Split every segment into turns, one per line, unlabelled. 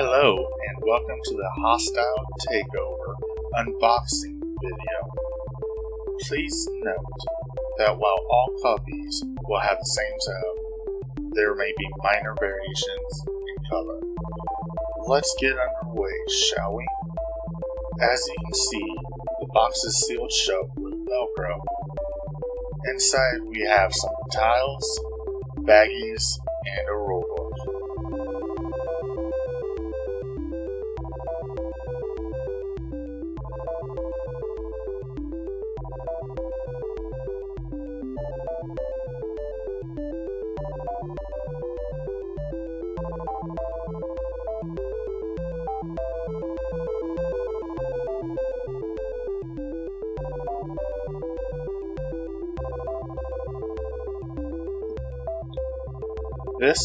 Hello and welcome to the Hostile Takeover unboxing video. Please note that while all copies will have the same sound, there may be minor variations in color. Let's get underway, shall we? As you can see, the box is sealed shut with Velcro. Inside we have some tiles, baggies, and a rulebook. This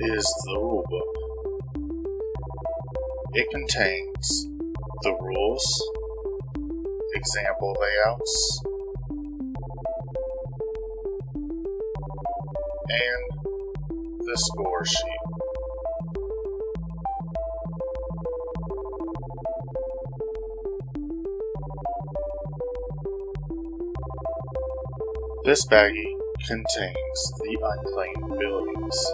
is the rulebook. It contains the rules, example layouts, and the score sheet. This baggie contains the unclaimed buildings.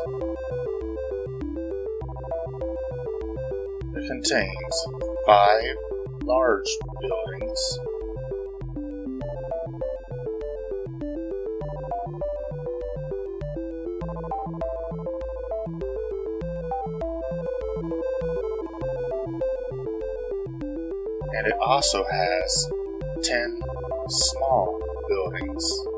It contains five large buildings and it also has 10 small buildings.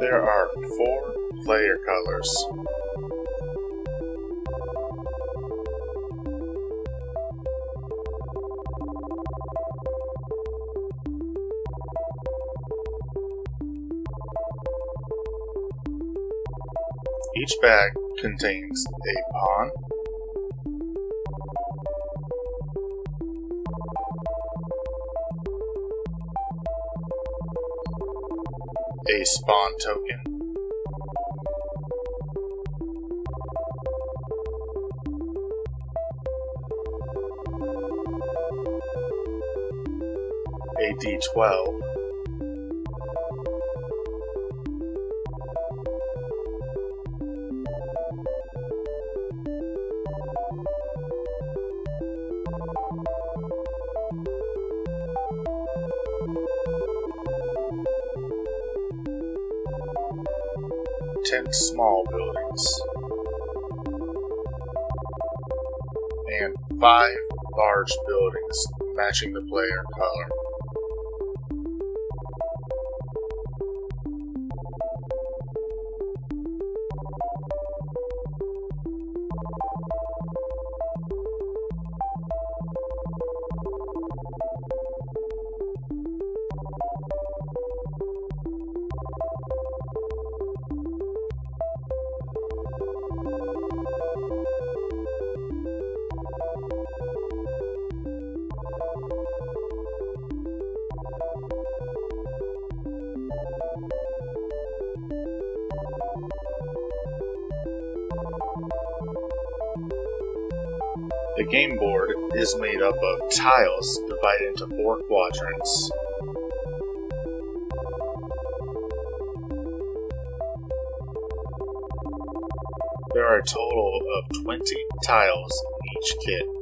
There are four player colors. Each bag contains a pawn, a spawn token, a d12, ten small buildings, and five large buildings matching the player color. The game board is made up of tiles divided into four quadrants. There are a total of 20 tiles in each kit.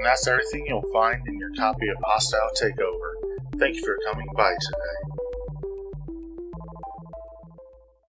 And that's everything you'll find in your copy of Hostile Takeover. Thank you for coming by today.